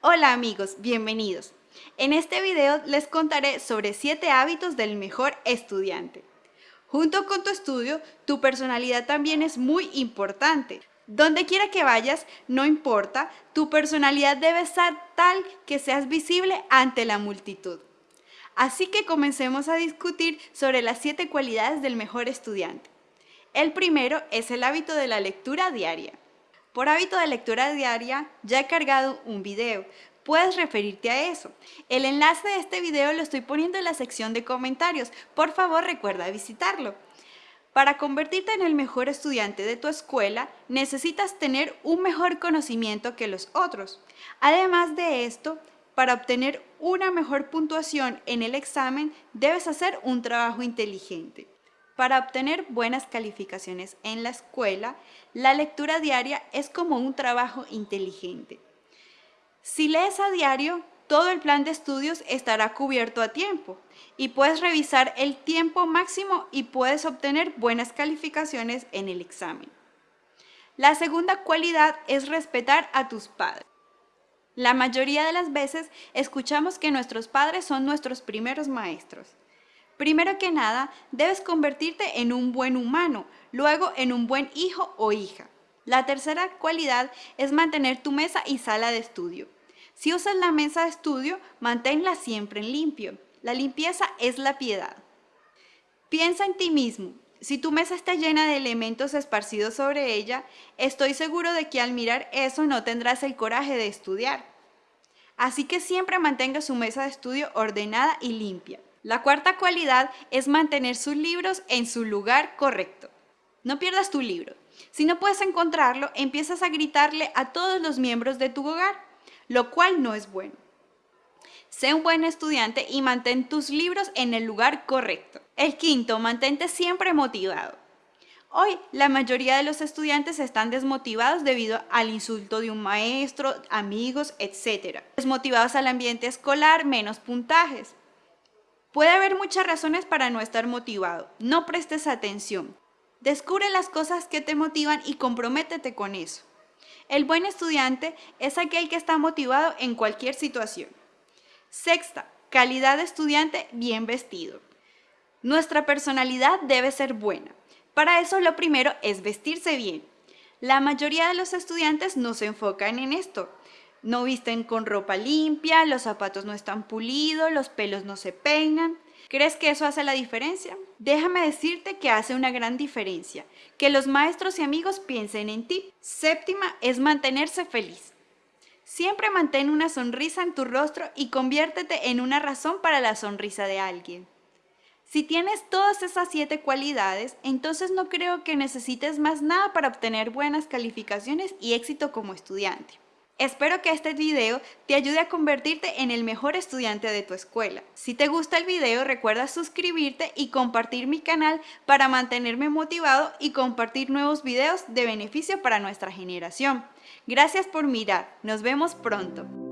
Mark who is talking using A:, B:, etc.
A: Hola amigos, bienvenidos. En este video les contaré sobre 7 hábitos del mejor estudiante. Junto con tu estudio, tu personalidad también es muy importante. Donde quiera que vayas, no importa, tu personalidad debe ser tal que seas visible ante la multitud. Así que comencemos a discutir sobre las 7 cualidades del mejor estudiante. El primero es el hábito de la lectura diaria. Por hábito de lectura diaria, ya he cargado un video. Puedes referirte a eso. El enlace de este video lo estoy poniendo en la sección de comentarios. Por favor, recuerda visitarlo. Para convertirte en el mejor estudiante de tu escuela, necesitas tener un mejor conocimiento que los otros. Además de esto, para obtener una mejor puntuación en el examen, debes hacer un trabajo inteligente. Para obtener buenas calificaciones en la escuela, la lectura diaria es como un trabajo inteligente. Si lees a diario, todo el plan de estudios estará cubierto a tiempo y puedes revisar el tiempo máximo y puedes obtener buenas calificaciones en el examen. La segunda cualidad es respetar a tus padres. La mayoría de las veces escuchamos que nuestros padres son nuestros primeros maestros. Primero que nada, debes convertirte en un buen humano, luego en un buen hijo o hija. La tercera cualidad es mantener tu mesa y sala de estudio. Si usas la mesa de estudio, manténla siempre en limpio. La limpieza es la piedad. Piensa en ti mismo. Si tu mesa está llena de elementos esparcidos sobre ella, estoy seguro de que al mirar eso no tendrás el coraje de estudiar. Así que siempre mantenga su mesa de estudio ordenada y limpia. La cuarta cualidad es mantener sus libros en su lugar correcto. No pierdas tu libro. Si no puedes encontrarlo, empiezas a gritarle a todos los miembros de tu hogar, lo cual no es bueno. Sé un buen estudiante y mantén tus libros en el lugar correcto. El quinto, mantente siempre motivado. Hoy, la mayoría de los estudiantes están desmotivados debido al insulto de un maestro, amigos, etc. Desmotivados al ambiente escolar, menos puntajes. Puede haber muchas razones para no estar motivado. No prestes atención. Descubre las cosas que te motivan y comprométete con eso. El buen estudiante es aquel que está motivado en cualquier situación. Sexta, calidad de estudiante bien vestido. Nuestra personalidad debe ser buena. Para eso lo primero es vestirse bien. La mayoría de los estudiantes no se enfocan en esto. No visten con ropa limpia, los zapatos no están pulidos, los pelos no se peinan. ¿Crees que eso hace la diferencia? Déjame decirte que hace una gran diferencia, que los maestros y amigos piensen en ti. Séptima es mantenerse feliz. Siempre mantén una sonrisa en tu rostro y conviértete en una razón para la sonrisa de alguien. Si tienes todas esas siete cualidades, entonces no creo que necesites más nada para obtener buenas calificaciones y éxito como estudiante. Espero que este video te ayude a convertirte en el mejor estudiante de tu escuela. Si te gusta el video, recuerda suscribirte y compartir mi canal para mantenerme motivado y compartir nuevos videos de beneficio para nuestra generación. Gracias por mirar. Nos vemos pronto.